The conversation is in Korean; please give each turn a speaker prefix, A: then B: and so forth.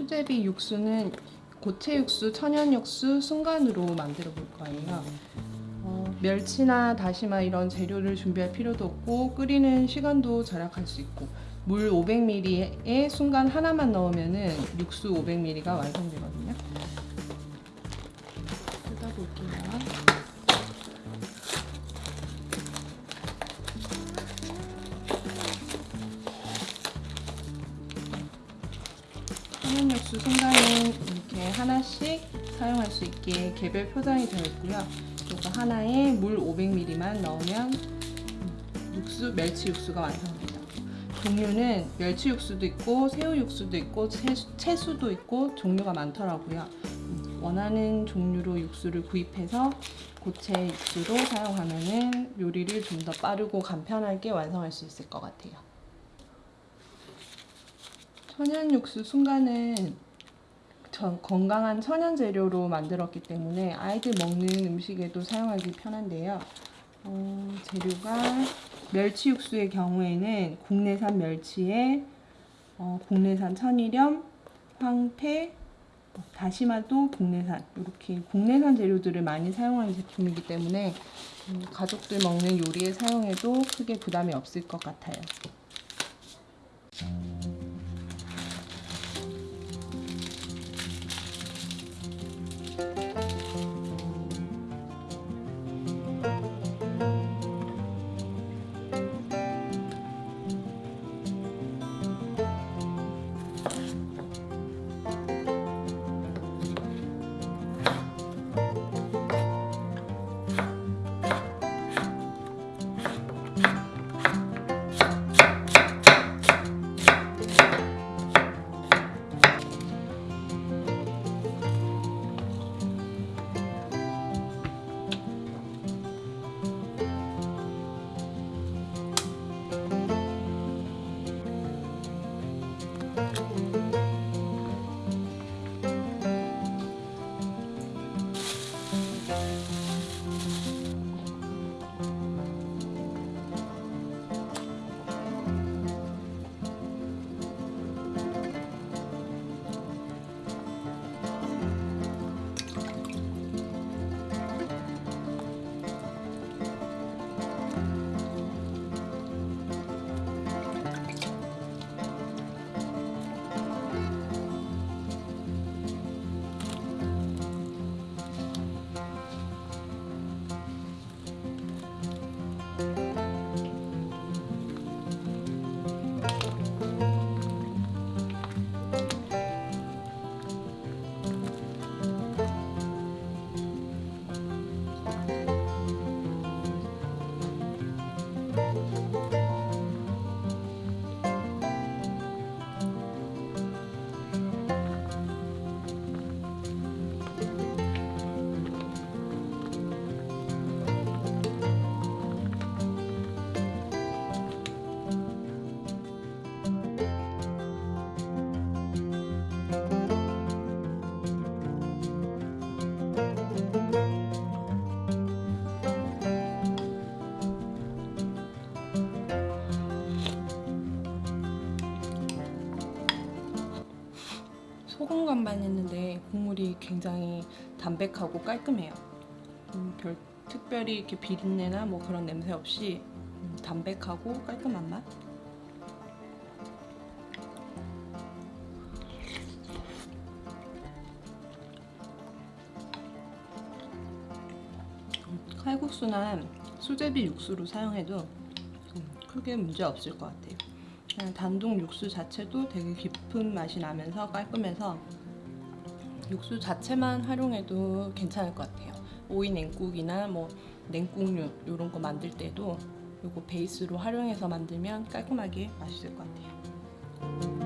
A: 수제비 육수는 고체 육수, 천연 육수, 순간으로 만들어 볼 거예요. 어, 멸치나 다시마 이런 재료를 준비할 필요도 없고 끓이는 시간도 절약할 수 있고 물 500ml에 순간 하나만 넣으면은 육수 500ml가 완성되거든요. 천연 육수 순간은 이렇게 하나씩 사용할 수 있게 개별 포장이 되어 있고요. 이거 하나에 물 500ml만 넣으면 육수 멸치 육수가 완성됩니다. 종류는 멸치 육수도 있고 새우 육수도 있고 채수, 채수도 있고 종류가 많더라고요. 음, 원하는 종류로 육수를 구입해서 고체 육수로 사용하면은 요리를 좀 더 빠르고 간편하게 완성할 수 있을 것 같아요. 천연 육수 순간은 전 건강한 천연 재료로 만들었기 때문에 아이들 먹는 음식에도 사용하기 편한데요. 어, 재료가 멸치 육수의 경우에는 국내산 멸치에 어, 국내산 천일염, 황태, 어, 다시마도 국내산 이렇게 국내산 재료들을 많이 사용하는 제품이기 때문에 음, 가족들 먹는 요리에 사용해도 크게 부담이 없을 것 같아요. 소금 간반 했는데 국물이 굉장히 담백하고 깔끔해요. 음, 별 특별히 이렇게 비린내나 뭐 그런 냄새 없이 음, 담백하고 깔끔한 맛. 음, 칼국수나 수제비 육수로 사용해도 음, 크게 문제 없을 것 같아요. 단독 육수 자체도 되게 깊은 맛이 나면서 깔끔해서 육수 자체만 활용해도 괜찮을 것 같아요. 오이 냉국이나 뭐 냉국류 이런 거 만들 때도 이거 베이스로 활용해서 만들면 깔끔하게 맛있을 것 같아요.